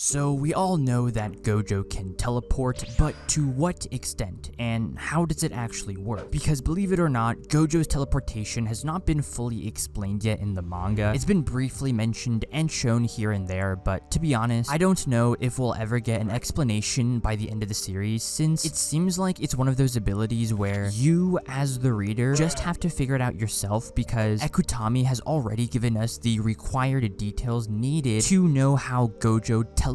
So we all know that Gojo can teleport, but to what extent, and how does it actually work? Because believe it or not, Gojo's teleportation has not been fully explained yet in the manga. It's been briefly mentioned and shown here and there, but to be honest, I don't know if we'll ever get an explanation by the end of the series, since it seems like it's one of those abilities where you, as the reader, just have to figure it out yourself because Akutami has already given us the required details needed to know how Gojo teleports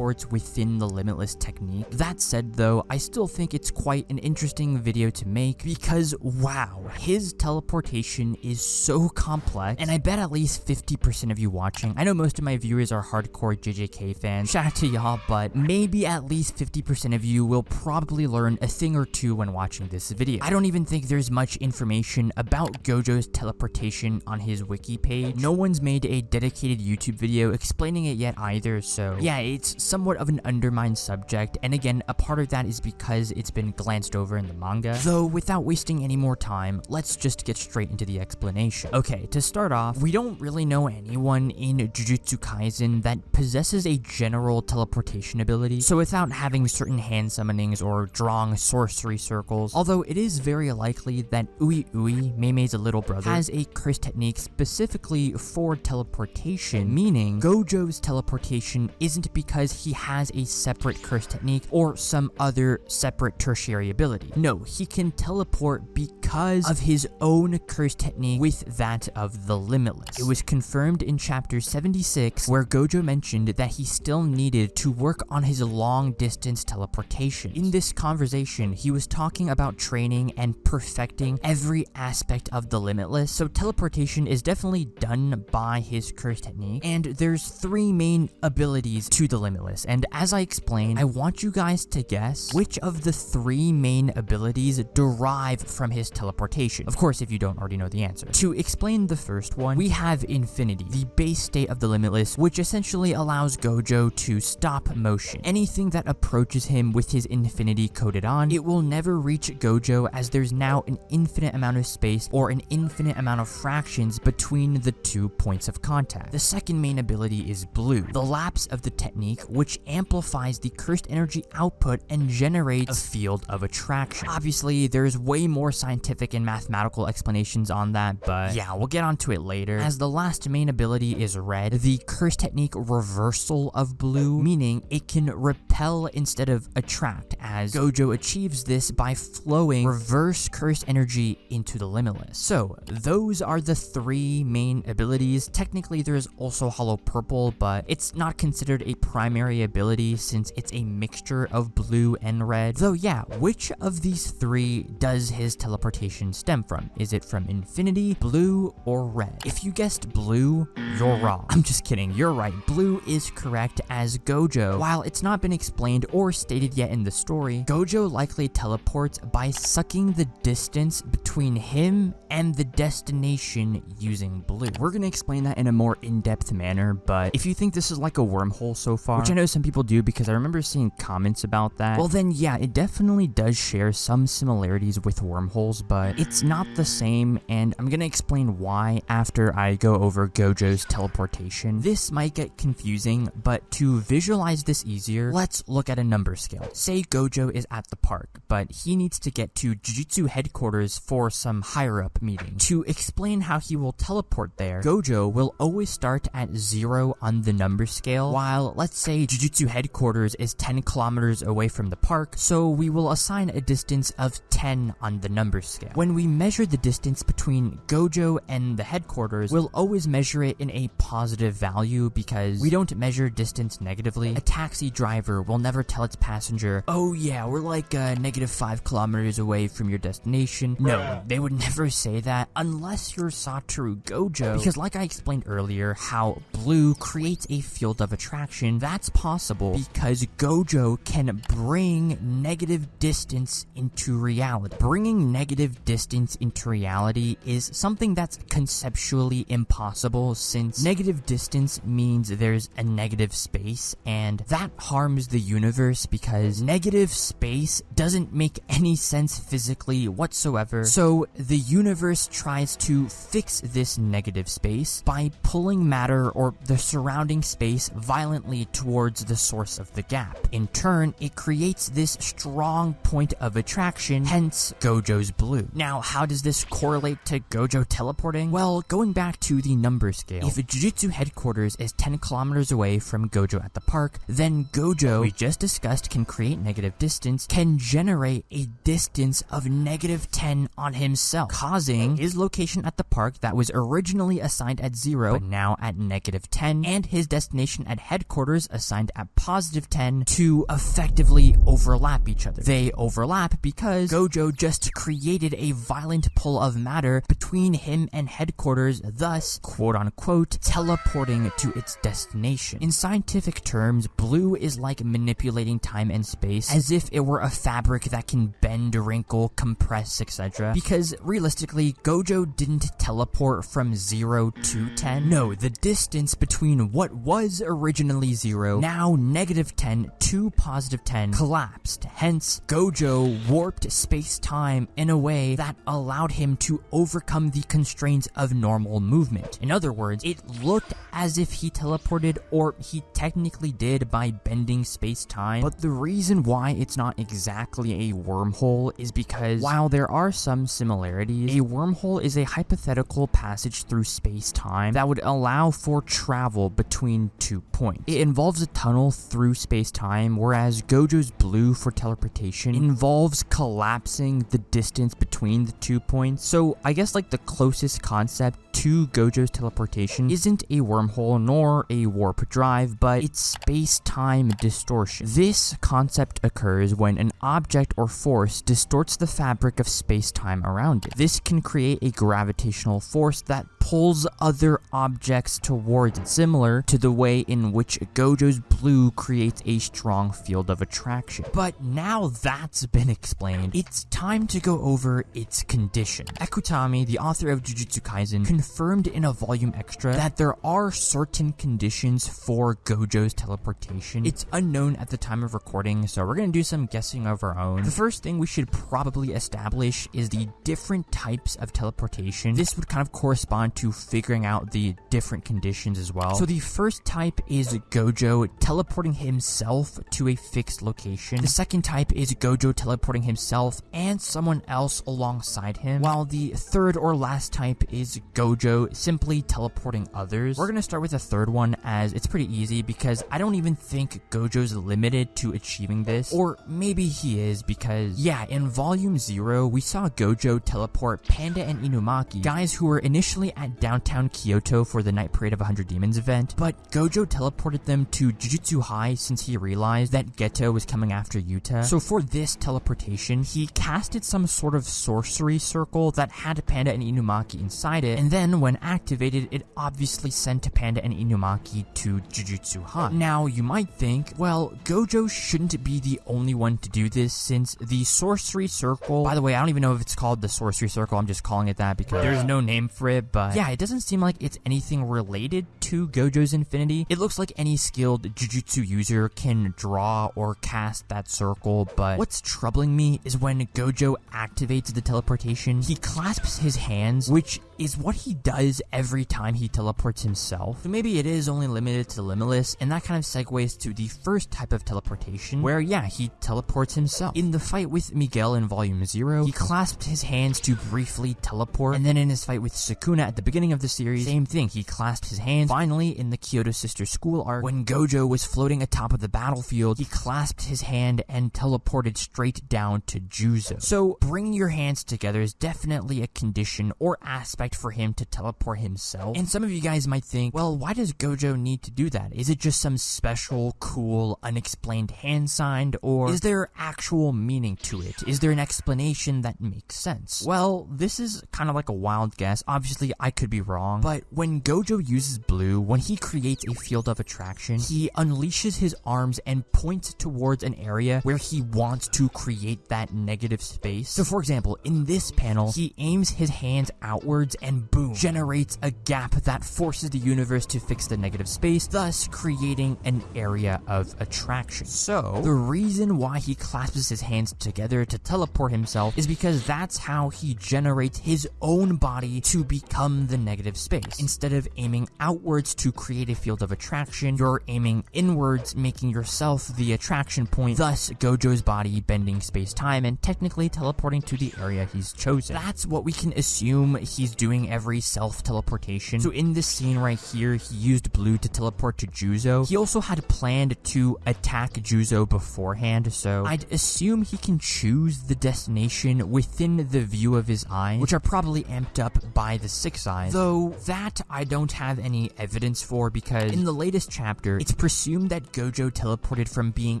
within the Limitless technique. That said though, I still think it's quite an interesting video to make because wow, his teleportation is so complex and I bet at least 50% of you watching, I know most of my viewers are hardcore JJK fans, shout out to y'all, but maybe at least 50% of you will probably learn a thing or two when watching this video. I don't even think there's much information about Gojo's teleportation on his wiki page. No one's made a dedicated YouTube video explaining it yet either, so yeah, it's somewhat of an undermined subject, and again, a part of that is because it's been glanced over in the manga. Though, without wasting any more time, let's just get straight into the explanation. Okay, to start off, we don't really know anyone in Jujutsu Kaisen that possesses a general teleportation ability, so without having certain hand summonings or drawing sorcery circles, although it is very likely that Ui Ui, Mei's little brother, has a curse technique specifically for teleportation, meaning Gojo's teleportation isn't because he has a separate curse technique or some other separate tertiary ability. No, he can teleport because of his own curse technique with that of the Limitless. It was confirmed in chapter 76 where Gojo mentioned that he still needed to work on his long distance teleportation. In this conversation, he was talking about training and perfecting every aspect of the Limitless, so teleportation is definitely done by his curse technique, and there's three main abilities to the Limitless, and as I explained, I want you guys to guess which of the three main abilities derive from his teleportation. Of course, if you don't already know the answer. To explain the first one, we have Infinity, the base state of the Limitless, which essentially allows Gojo to stop motion. Anything that approaches him with his Infinity coded on, it will never reach Gojo as there's now an infinite amount of space or an infinite amount of fractions between the two points of contact. The second main ability is Blue, the lapse of the technique which amplifies the cursed energy output and generates a field of attraction. Obviously, there's way more scientific and mathematical explanations on that, but yeah, we'll get onto it later. As the last main ability is Red, the curse technique reversal of Blue, meaning it can repel instead of attract, as Gojo achieves this by flowing reverse cursed energy into the Limitless. So, those are the three main abilities. Technically, there's also Hollow Purple, but it's not considered a primary ability since it's a mixture of blue and red. Though yeah, which of these three does his teleportation stem from? Is it from Infinity, Blue, or Red? If you guessed Blue, you're wrong. I'm just kidding, you're right. Blue is correct as Gojo. While it's not been explained or stated yet in the story, Gojo likely teleports by sucking the distance between him and the destination using blue. We're gonna explain that in a more in-depth manner, but if you think this is like a wormhole so far, which I know some people do because I remember seeing comments about that, well then yeah, it definitely does share some similarities with wormholes, but it's not the same, and I'm gonna explain why after I go over Gojo's teleportation. This might get confusing, but to visualize this easier, let's look at a number scale. Say Gojo is at the park, but he needs to get to Jujutsu headquarters for some higher up meeting. To explain how he will teleport there, Gojo will always start at 0 on the number scale, while let's say Jujutsu headquarters is 10 kilometers away from the park, so we will assign a distance of 10 on the number scale. When we measure the distance between Gojo and the headquarters, we'll always measure it in a positive value because we don't measure distance negatively. A taxi driver will never tell its passenger, oh yeah, we're like uh, negative 5 kilometers away from your destination. No, they would never say that unless you're Satoru Gojo, because like I explained earlier, how blue creates a field of attraction, that's possible because Gojo can bring negative distance into reality. Bringing negative distance into reality is something that's conceptually impossible since negative distance means there's a negative space and that harms the universe because negative space doesn't make any sense physically whatsoever. So the universe tries to fix this negative space by pulling matter or the surrounding space violently towards the source of the gap. In turn, it creates this strong point of attraction, hence Gojo's blue. Now, how does this correlate to Gojo teleporting? Well, going back to the number scale, if Jujutsu headquarters is 10 kilometers away from Gojo at the park, then Gojo, we just discussed, can create negative distance, can generate a distance of negative 10 on himself, causing his location at the park that was originally assigned at 0, but now at negative 10, and his destination at headquarters assigned at positive 10 to effectively overlap each other. They overlap because Gojo just created a violent pull of matter between him and headquarters, thus, quote unquote, teleporting to its destination. In scientific terms, blue is like manipulating time and space as if it were a fabric that can bend, wrinkle, compress, etc. Because realistically, Gojo didn't teleport from 0 to 10. No, the distance between what was originally 0, now negative 10 to positive 10, collapsed. Hence, Gojo warped space-time in a way that allowed him to overcome the constraints of normal movement. In other words, it looked as if he teleported or he technically did by bending space-time, but the reason why it's not exactly a wormhole is because while there are some similarities, a wormhole is a hypothetical passage through space-time that would allow for travel between two points. It involves a tunnel through space-time, whereas Gojo's blue for teleportation involves collapsing the distance between the two points. So I guess like the closest concept to Gojo's teleportation isn't a wormhole nor a warp drive, but it's space-time distortion. This concept occurs when an object or force distorts the fabric of space-time around it. This can create a gravitational force that pulls other objects towards it, similar to the way in which Gojo's blue creates a strong field of attraction. But now that's been explained, it's time to go over its condition. Akutami, the author of Jujutsu Kaisen, confirmed in a volume extra that there are certain conditions for Gojo's teleportation. It's unknown at the time of recording, so we're gonna do some guessing of our own. The first thing we should probably establish is the different types of teleportation. This would kind of correspond to figuring out the different conditions as well. So the first type is Gojo teleporting himself to a fixed location. The second type is Gojo teleporting himself and someone else alongside him, while the third or last type is Gojo simply teleporting others. We're gonna start with the third one as it's pretty easy because I don't even think Gojo's limited to achieving this, or maybe he is because, yeah, in Volume 0, we saw Gojo teleport Panda and Inumaki, guys who were initially at downtown Kyoto for the Night Parade of 100 Demons event, but Gojo teleported them to Jujutsu High since he realized that Geto was coming after Yuta. So for this teleportation, he casted some sort of sorcery circle that had Panda and Inumaki inside it, and then when activated, it obviously sent Panda and Inumaki to Jujutsu High. Now, you might think, well, Gojo shouldn't be the only one to do this since the sorcery circle, by the way, I don't even know if it's called the sorcery circle, I'm just calling it that because there's no name for it, but yeah, it doesn't seem like it's anything related to Gojo's Infinity. It looks like any skilled Jujutsu user can draw or cast that circle, but what's troubling me is when Gojo activates the teleportation, he clasps his hands, which is what he does every time he teleports himself. So maybe it is only limited to Limitless, and that kind of segues to the first type of teleportation, where yeah, he teleports himself. In the fight with Miguel in Volume 0, he clasped his hands to briefly teleport, and then in his fight with Sukuna at the beginning of the series, same thing, he clasped his hands. Finally, in the Kyoto Sister School arc, when Gojo was floating atop of the battlefield, he clasped his hand and teleported straight down to Juzo. So, bringing your hands together is definitely a condition or aspect for him to teleport himself. And some of you guys might think, well, why does Gojo need to do that? Is it just some special, cool, unexplained hand signed, or is there actual meaning to it? Is there an explanation that makes sense? Well, this is kind of like a wild guess. Obviously, I could be wrong, but when Gojo uses blue, when he creates a field of attraction, he unleashes his arms and points towards an area where he wants to create that negative space. So for example, in this panel, he aims his hands outwards upwards and boom, generates a gap that forces the universe to fix the negative space, thus creating an area of attraction. So, the reason why he clasps his hands together to teleport himself is because that's how he generates his own body to become the negative space. Instead of aiming outwards to create a field of attraction, you're aiming inwards, making yourself the attraction point, thus Gojo's body bending space-time and technically teleporting to the area he's chosen. That's what we can assume he's doing every self-teleportation. So in this scene right here, he used blue to teleport to Juzo. He also had planned to attack Juzo beforehand, so I'd assume he can choose the destination within the view of his eyes, which are probably amped up by the six eyes. Though that I don't have any evidence for because in the latest chapter, it's presumed that Gojo teleported from being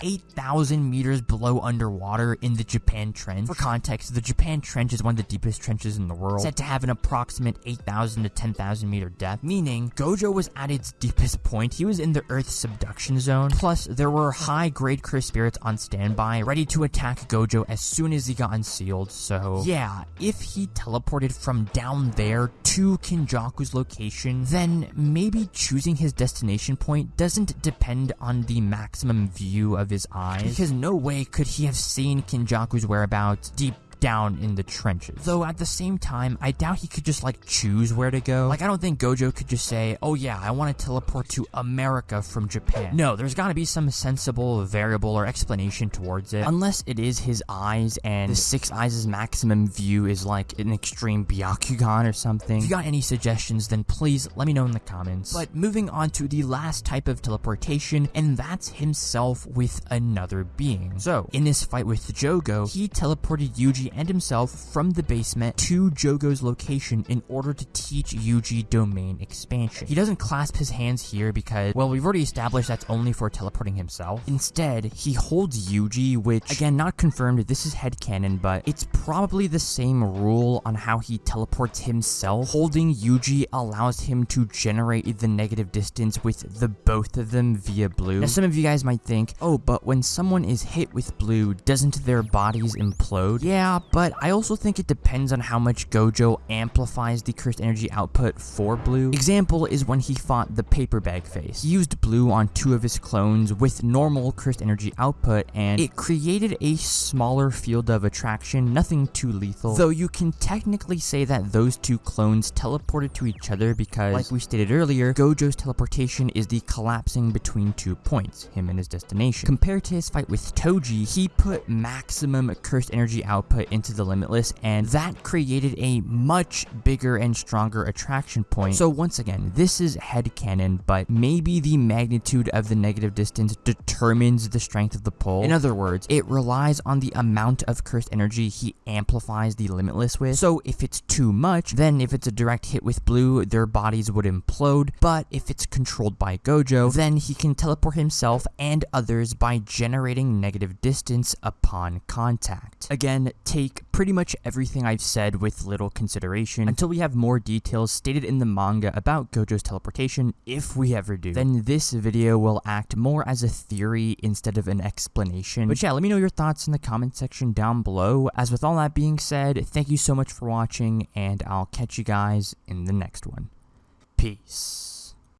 8,000 meters below underwater in the Japan Trench. For context, the Japan Trench is one of the deepest trenches in the world, said to have an approximate 8,000 to 10,000 meter depth, meaning Gojo was at its deepest point. He was in the Earth's subduction zone. Plus, there were high-grade cursed spirits on standby, ready to attack Gojo as soon as he got unsealed, so yeah, if he teleported from down there to Kenjaku's location, then maybe choosing his destination point doesn't depend on the maximum view of his eyes, because no way could he have seen Kenjaku's whereabouts deep down in the trenches. Though at the same time, I doubt he could just like choose where to go. Like I don't think Gojo could just say, oh yeah, I want to teleport to America from Japan. No, there's gotta be some sensible variable or explanation towards it. Unless it is his eyes and the six eyes' maximum view is like an extreme Byakugan or something. If you got any suggestions, then please let me know in the comments. But moving on to the last type of teleportation, and that's himself with another being. So, in this fight with Jogo, he teleported Yuji and himself from the basement to Jogo's location in order to teach Yuji domain expansion. He doesn't clasp his hands here because, well, we've already established that's only for teleporting himself. Instead, he holds Yuji, which, again, not confirmed, this is headcanon, but it's probably the same rule on how he teleports himself. Holding Yuji allows him to generate the negative distance with the both of them via blue. Now, some of you guys might think, oh, but when someone is hit with blue, doesn't their bodies implode? Yeah, but I also think it depends on how much Gojo amplifies the cursed energy output for blue. Example is when he fought the paper bag face. He used blue on two of his clones with normal cursed energy output and it created a smaller field of attraction, nothing too lethal. Though you can technically say that those two clones teleported to each other because, like we stated earlier, Gojo's teleportation is the collapsing between two points, him and his destination. Compared to his fight with Toji, he put maximum cursed energy output into the Limitless, and that created a much bigger and stronger attraction point. So once again, this is head headcanon, but maybe the magnitude of the negative distance determines the strength of the pull. In other words, it relies on the amount of cursed energy he amplifies the Limitless with. So if it's too much, then if it's a direct hit with blue, their bodies would implode, but if it's controlled by Gojo, then he can teleport himself and others by generating negative distance upon contact. Again, take pretty much everything I've said with little consideration until we have more details stated in the manga about Gojo's teleportation, if we ever do. Then this video will act more as a theory instead of an explanation. But yeah, let me know your thoughts in the comment section down below. As with all that being said, thank you so much for watching, and I'll catch you guys in the next one. Peace.